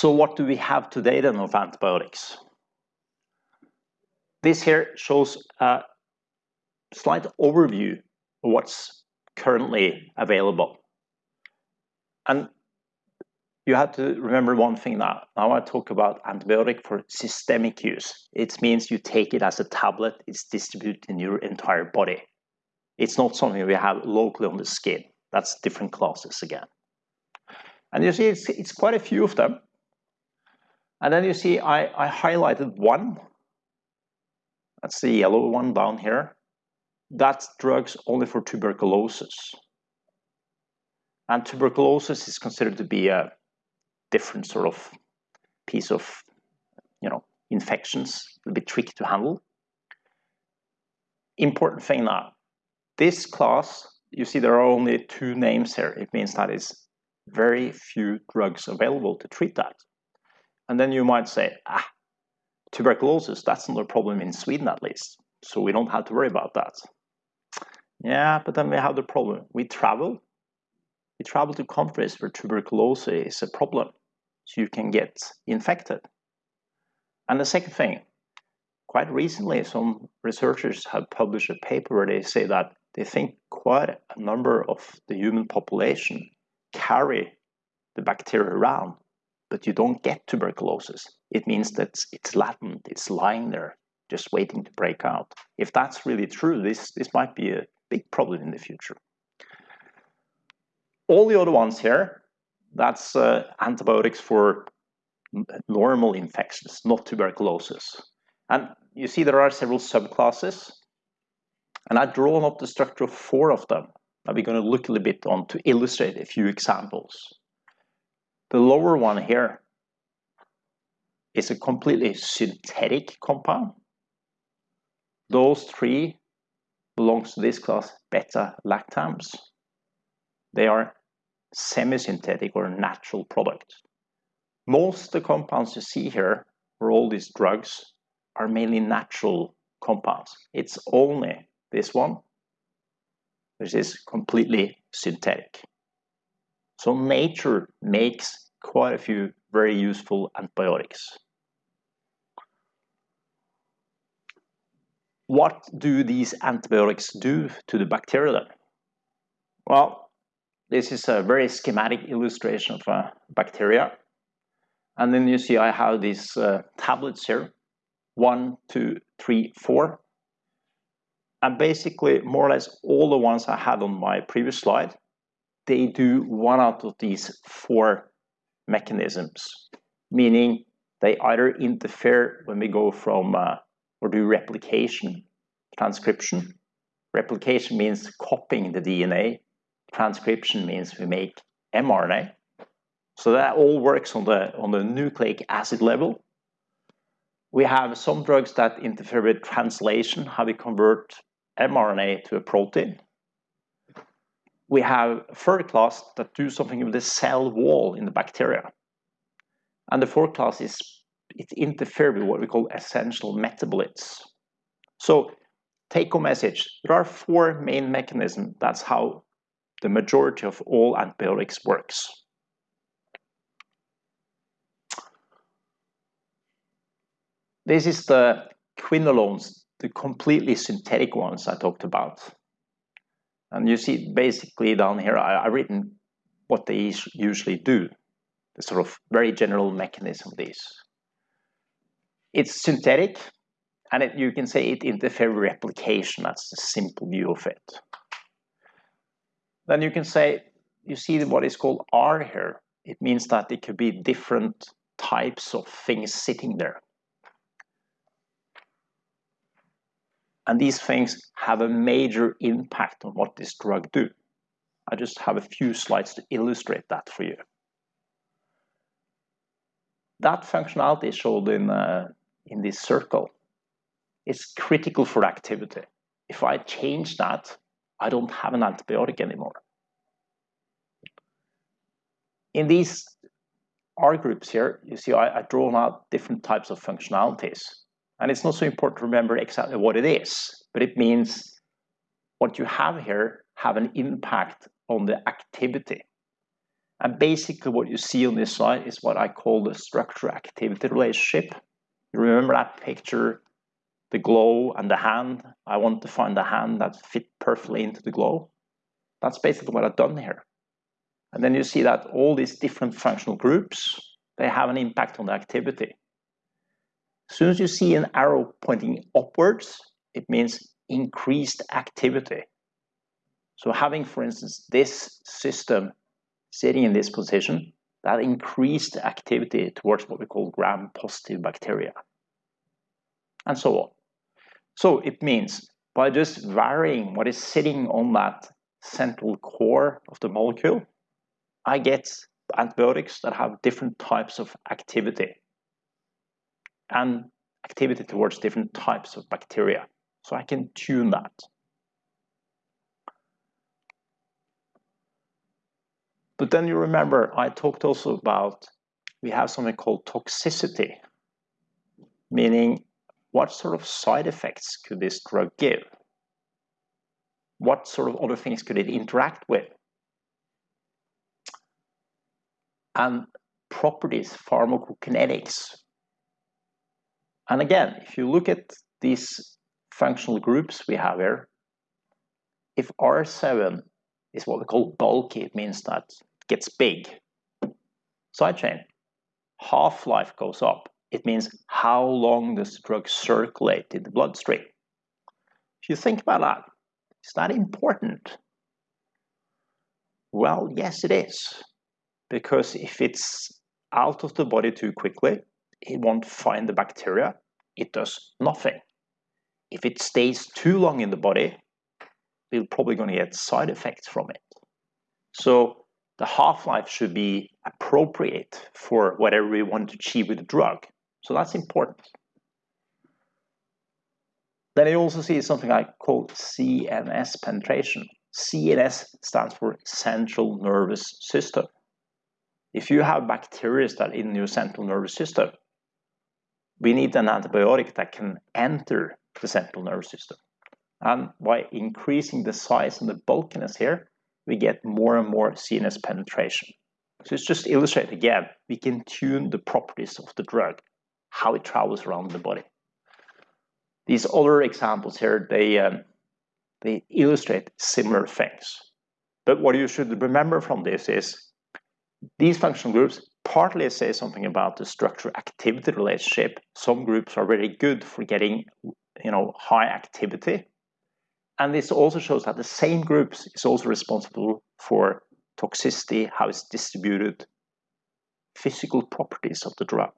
So what do we have today then of antibiotics? This here shows a slight overview of what's currently available. And you have to remember one thing now. Now I talk about antibiotic for systemic use. It means you take it as a tablet, it's distributed in your entire body. It's not something we have locally on the skin. That's different classes again. And you see it's, it's quite a few of them. And then you see I, I highlighted one. That's the yellow one down here. That's drugs only for tuberculosis. And tuberculosis is considered to be a different sort of piece of, you know, infections, a bit tricky to handle. Important thing now, this class, you see there are only two names here. It means that is very few drugs available to treat that. And then you might say, ah, tuberculosis, that's not a problem in Sweden at least. So we don't have to worry about that. Yeah, but then we have the problem. We travel. We travel to countries where tuberculosis is a problem. So you can get infected. And the second thing, quite recently, some researchers have published a paper where they say that they think quite a number of the human population carry the bacteria around but you don't get tuberculosis. It means that it's latent, it's lying there, just waiting to break out. If that's really true, this, this might be a big problem in the future. All the other ones here, that's uh, antibiotics for normal infections, not tuberculosis. And you see there are several subclasses, and I've drawn up the structure of four of them that we're going to look a little bit on to illustrate a few examples. The lower one here is a completely synthetic compound. Those three belongs to this class beta-lactams. They are semi-synthetic or natural products. Most of the compounds you see here, for all these drugs, are mainly natural compounds. It's only this one, which is completely synthetic. So nature makes quite a few very useful antibiotics. What do these antibiotics do to the bacteria then? Well, this is a very schematic illustration of a bacteria. And then you see I have these uh, tablets here, one, two, three, four. And basically, more or less all the ones I had on my previous slide they do one out of these four mechanisms, meaning they either interfere when we go from uh, or do replication transcription. Replication means copying the DNA. Transcription means we make mRNA. So that all works on the, on the nucleic acid level. We have some drugs that interfere with translation, how we convert mRNA to a protein we have third class that do something with the cell wall in the bacteria. And the fourth class is it interferes with what we call essential metabolites. So take home message, there are four main mechanisms. That's how the majority of all antibiotics works. This is the quinolones, the completely synthetic ones I talked about. And you see basically down here, I, have written what they usually do, the sort of very general mechanism of these. It's synthetic, and it, you can say it interferes with replication. That's the simple view of it. Then you can say, you see what is called R here. It means that it could be different types of things sitting there. And these things have a major impact on what this drug do. I just have a few slides to illustrate that for you. That functionality shown in, uh, in this circle is critical for activity. If I change that, I don't have an antibiotic anymore. In these R groups here, you see I, I've drawn out different types of functionalities. And it's not so important to remember exactly what it is, but it means what you have here have an impact on the activity. And basically what you see on this slide is what I call the structure-activity relationship. You remember that picture, the glow and the hand? I want to find the hand that fit perfectly into the glow. That's basically what I've done here. And then you see that all these different functional groups, they have an impact on the activity. As soon as you see an arrow pointing upwards, it means increased activity. So having, for instance, this system sitting in this position, that increased activity towards what we call gram-positive bacteria, and so on. So it means by just varying what is sitting on that central core of the molecule, I get antibiotics that have different types of activity and activity towards different types of bacteria. So I can tune that. But then you remember I talked also about we have something called toxicity, meaning what sort of side effects could this drug give? What sort of other things could it interact with? And properties, pharmacokinetics. And again, if you look at these functional groups we have here, if R7 is what we call bulky, it means that it gets big. Side chain, half-life goes up. It means how long does the drug circulate in the bloodstream? If you think about that, is that important? Well, yes, it is. Because if it's out of the body too quickly, it won't find the bacteria. It does nothing. If it stays too long in the body, we're probably going to get side effects from it. So the half-life should be appropriate for whatever we want to achieve with the drug. So that's important. Then you also see something I call CNS penetration. CNS stands for central nervous system. If you have bacteria that in your central nervous system, we need an antibiotic that can enter the central nervous system. And by increasing the size and the bulkiness here, we get more and more CNS penetration. So it's just illustrate again, we can tune the properties of the drug, how it travels around the body. These other examples here, they, um, they illustrate similar things. But what you should remember from this is these functional groups partly say something about the structure-activity relationship. Some groups are very good for getting you know, high activity. And this also shows that the same groups is also responsible for toxicity, how it's distributed, physical properties of the drug.